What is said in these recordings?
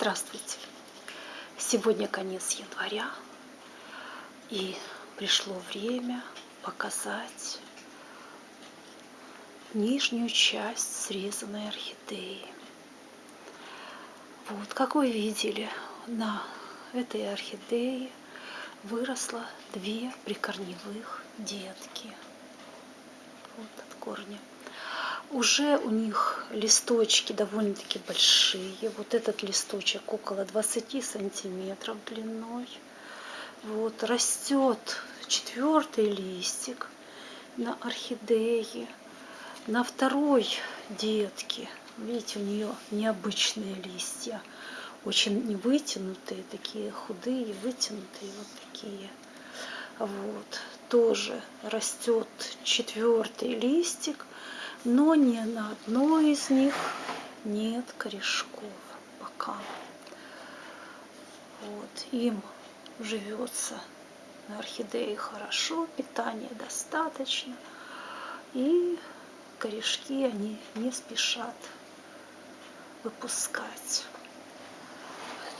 Здравствуйте! Сегодня конец января, и пришло время показать нижнюю часть срезанной орхидеи. Вот, как вы видели, на этой орхидее выросло две прикорневых детки. Вот от корня уже у них листочки довольно-таки большие. Вот этот листочек около 20 сантиметров длиной. Вот растет четвертый листик на орхидее. На второй детке, видите, у нее необычные листья, очень вытянутые, такие худые, вытянутые, вот такие. Вот, тоже растет четвертый листик но ни на одной из них нет корешков пока. Вот, им живется на орхидее хорошо, питания достаточно, и корешки они не спешат выпускать.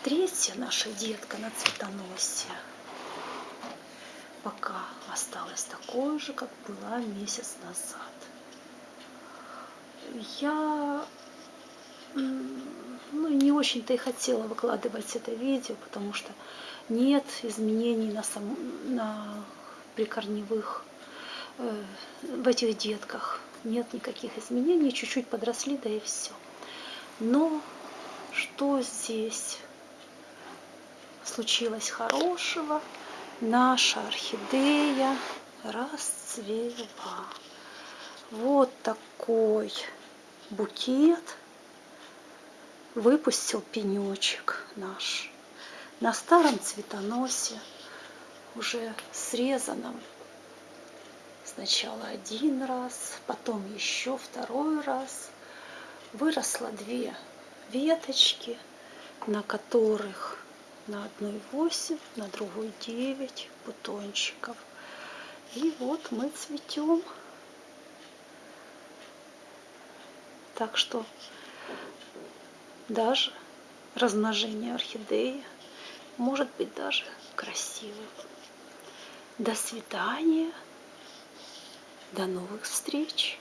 Третья наша детка на цветоносе пока осталась такой же, как была месяц назад я ну, не очень-то и хотела выкладывать это видео, потому что нет изменений на, сам, на прикорневых, э, в этих детках. Нет никаких изменений, чуть-чуть подросли, да и все. Но что здесь случилось хорошего? Наша орхидея расцвела. Вот такой букет выпустил пенечек наш на старом цветоносе, уже срезанном сначала один раз, потом еще второй раз. Выросло две веточки, на которых на одной 8, на другой 9 бутончиков. И вот мы цветем. Так что даже размножение орхидеи может быть даже красивым. До свидания. До новых встреч.